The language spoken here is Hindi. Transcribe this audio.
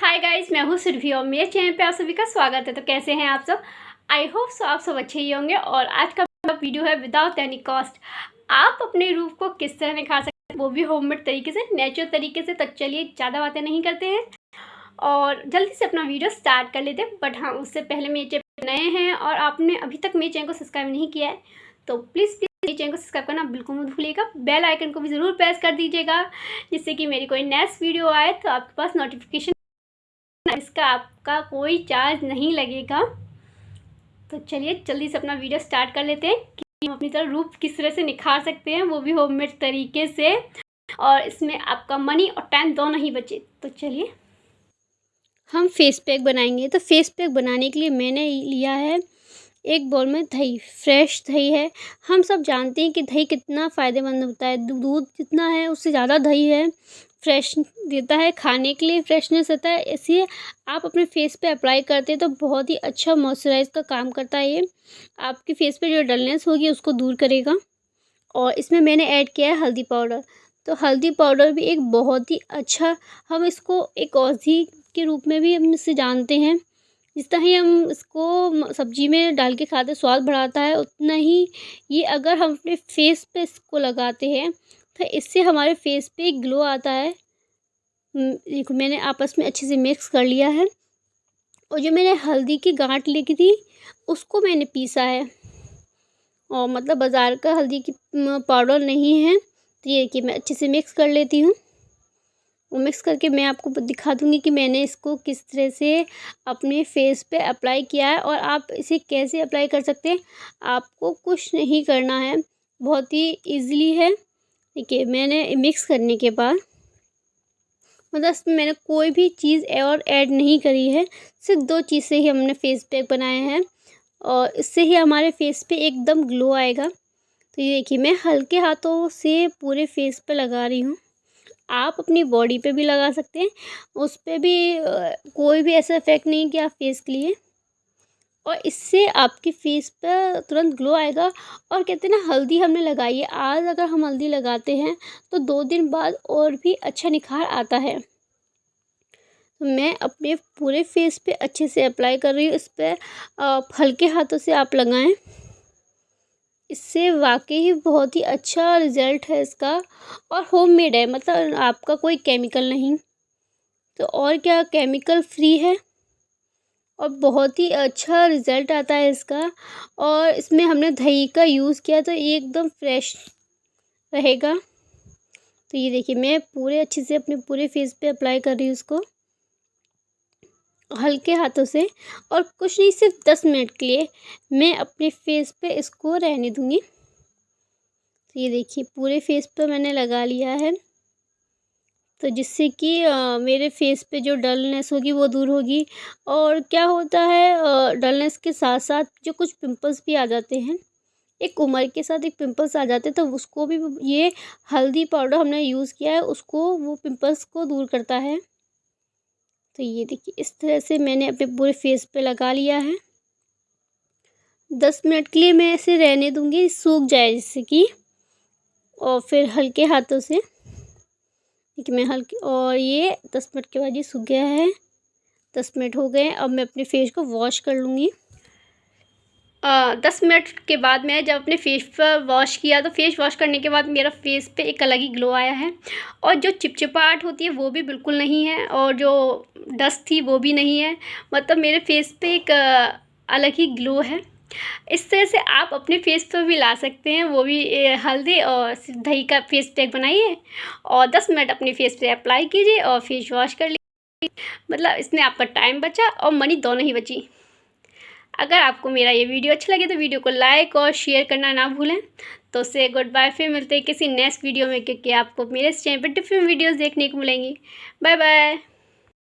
हाय गाइस मैं हूँ सुरभि और मेरे चैनल पे आप सभी का स्वागत है। तो कैसे हैं आप सब? आई होप सो आप सब अच्छे ही होंगे और आज का वीडियो है विदाउट एनी कॉस्ट आप अपने रूप को किस तरह निखार सकते हैं? वो भी होममेड तरीके से नेचुरल तरीके से। तो चलिए ज़्यादा बातें नहीं करते हैं। और जल्दी से अपना वीडियो स्टार्ट कर लेते हैं। बट हाँ उससे पहले मेरे चैनल नए हैं और आपने अभी तक मेरे चैनल को सब्सक्राइब नहीं किया है तो प्लीज़ प्लीज़ मेरे चैनल को सब्सक्राइब करना बिल्कुल मत भूलिएगा। बेल आइकन को भी ज़रूर प्रेस कर दीजिएगा, जिससे कि मेरी कोई नेक्स्ट वीडियो आए तो आपके पास नोटिफिकेशन इसका आपका कोई चार्ज नहीं लगेगा। तो चलिए, जल्दी से अपना वीडियो स्टार्ट कर लेते हैं कि हम अपनी तरह रूप किस तरह से निखार सकते हैं, वो भी होममेड तरीके से। और इसमें आपका मनी और टाइम दोनों ही बचे। तो चलिए, हम फेस पैक बनाएँगे। तो फेस पैक बनाने के लिए मैंने लिया है एक बॉल में दही, फ्रेश दही है। हम सब जानते हैं कि दही कितना फ़ायदेमंद होता है। दूध जितना है, उससे ज़्यादा दही है। फ्रेश देता है, खाने के लिए फ्रेशनेस रहता है, इसलिए आप अपने फेस पे अप्लाई करते हैं तो बहुत ही अच्छा मॉइस्चराइज का काम करता है ये। आपके फेस पे जो डलनेस होगी उसको दूर करेगा। और इसमें मैंने ऐड किया है हल्दी पाउडर तो हल्दी पाउडर भी एक बहुत ही अच्छा हम इसको एक औषधि के रूप में भी हम इसे जानते हैं। जिस तरह ही हम इसको सब्ज़ी में डाल के खाते स्वाद बढ़ाता है, उतना ही ये अगर हम अपने फेस पे इसको लगाते हैं तो इससे हमारे फेस पे ग्लो आता है। देखो, मैंने आपस में अच्छे से मिक्स कर लिया है। और जो मैंने हल्दी की गांठ लेके थी, उसको मैंने पीसा है। और मतलब बाज़ार का हल्दी की पाउडर नहीं है तो ये कि मैं अच्छे से मिक्स कर लेती हूँ। वो मिक्स करके मैं आपको दिखा दूँगी कि मैंने इसको किस तरह से अपने फेस पे अप्लाई किया है। और आप इसे कैसे अप्लाई कर सकते हैं, आपको कुछ नहीं करना है। बहुत ही ईज़िली है। देखिए, मैंने मिक्स करने के बाद मतलब इसमें मैंने कोई भी चीज़ और ऐड नहीं करी है। सिर्फ़ दो चीज़ से ही हमने फेस पैक बनाया है और इससे ही हमारे फेस पे एकदम ग्लो आएगा। तो ये देखिए, मैं हल्के हाथों से पूरे फेस पे लगा रही हूँ। आप अपनी बॉडी पे भी लगा सकते हैं। उस पर भी कोई भी ऐसा इफ़ेक्ट नहीं कि आप फेस के लिए। और इससे आपके फेस पर तुरंत ग्लो आएगा। और कहते हैं ना, हल्दी हमने लगाई है। आज अगर हम हल्दी लगाते हैं तो दो दिन बाद और भी अच्छा निखार आता है। तो मैं अपने पूरे फेस पे अच्छे से अप्लाई कर रही हूँ। इस पर हल्के हाथों से आप लगाएँ। इससे वाकई ही बहुत ही अच्छा रिज़ल्ट है इसका। और होममेड है मतलब आपका कोई केमिकल नहीं। तो और क्या केमिकल फ्री है? और बहुत ही अच्छा रिज़ल्ट आता है इसका। और इसमें हमने दही का यूज़ किया तो ये एकदम फ्रेश रहेगा। तो ये देखिए, मैं पूरे अच्छे से अपने पूरे फेस पे अप्लाई कर रही हूँ इसको। हल्के हाथों से और कुछ नहीं, सिर्फ़ दस मिनट के लिए मैं अपने फेस पे इसको रहने दूँगी। तो ये देखिए, पूरे फेस पे मैंने लगा लिया है। तो जिससे कि मेरे फेस पे जो डलनेस होगी वो दूर होगी। और क्या होता है डलनेस के साथ साथ जो कुछ पिंपल्स भी आ जाते हैं, एक उम्र के साथ एक पिंपल्स आ जाते हैं तो उसको भी ये हल्दी पाउडर हमने यूज़ किया है, उसको वो पिंपल्स को दूर करता है। तो ये देखिए, इस तरह से मैंने अपने पूरे फेस पे लगा लिया है। दस मिनट के लिए मैं इसे रहने दूँगी, सूख जाए जिससे कि, और फिर हल्के हाथों से। देखिए मैं हल्के, और ये दस मिनट के बाद ये सूख गया है। दस मिनट हो गए, अब मैं अपने फेस को वॉश कर लूँगी। दस मिनट के बाद मैं जब अपने फेस पर वॉश किया तो फेस वॉश करने के बाद मेरा फेस पे एक अलग ही ग्लो आया है। और जो चिपचिपाहट होती है, वो भी बिल्कुल नहीं है, और जो डस्ट थी, वो भी नहीं है। मतलब मेरे फेस पे एक अलग ही ग्लो है। इस तरह से आप अपने फेस पर भी ला सकते हैं, वो भी हल्दी और दही का फेस पैक बनाइए और दस मिनट अपने फेस पे अप्लाई कीजिए और फेस वॉश कर लीजिए। मतलब इसमें आपका टाइम बचा और मनी दोनों ही बची। अगर आपको मेरा ये वीडियो अच्छा लगे तो वीडियो को लाइक और शेयर करना ना भूलें। तो से गुड बाय फिर मिलते हैं किसी नेक्स्ट वीडियो में, क्योंकि आपको मेरे चैनल पर डिफरेंट वीडियोस देखने को मिलेंगी। Bye bye